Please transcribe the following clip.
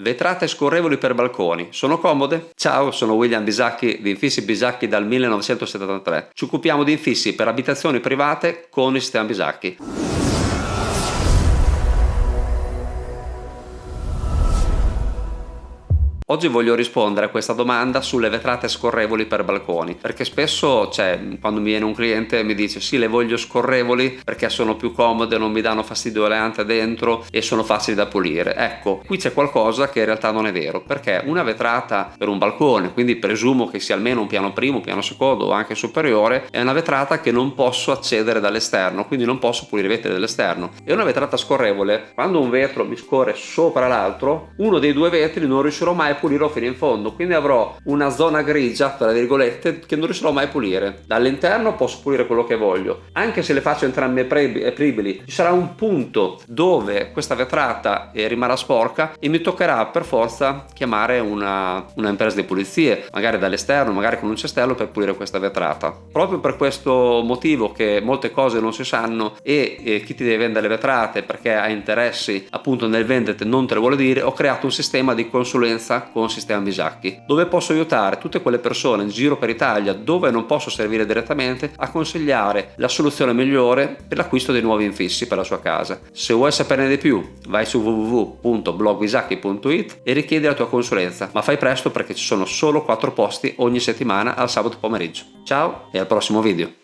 Vetrate scorrevoli per balconi, sono comode? Ciao, sono William Bisacchi di Infissi Bisacchi dal 1973. Ci occupiamo di infissi per abitazioni private con il sistema Bisacchi. Oggi voglio rispondere a questa domanda sulle vetrate scorrevoli per balconi perché spesso cioè, quando mi viene un cliente e mi dice sì le voglio scorrevoli perché sono più comode, non mi danno fastidio le ante dentro e sono facili da pulire. Ecco, qui c'è qualcosa che in realtà non è vero perché una vetrata per un balcone, quindi presumo che sia almeno un piano primo, piano secondo o anche superiore, è una vetrata che non posso accedere dall'esterno, quindi non posso pulire i vetri dall'esterno. E una vetrata scorrevole, quando un vetro mi scorre sopra l'altro, uno dei due vetri non riuscirò mai a pulirlo fino in fondo quindi avrò una zona grigia tra virgolette che non riuscirò mai a pulire. Dall'interno posso pulire quello che voglio. Anche se le faccio entrambe apribili ci sarà un punto dove questa vetrata eh, rimarrà sporca e mi toccherà per forza chiamare una, una impresa di pulizie magari dall'esterno magari con un cestello per pulire questa vetrata. Proprio per questo motivo che molte cose non si sanno e, e chi ti deve vendere le vetrate perché ha interessi appunto nel venderti non te lo vuole dire ho creato un sistema di consulenza con sistema Bisacchi, dove posso aiutare tutte quelle persone in giro per Italia dove non posso servire direttamente a consigliare la soluzione migliore per l'acquisto dei nuovi infissi per la sua casa. Se vuoi saperne di più vai su www.blogbisacchi.it e richiedi la tua consulenza, ma fai presto perché ci sono solo 4 posti ogni settimana al sabato pomeriggio. Ciao e al prossimo video!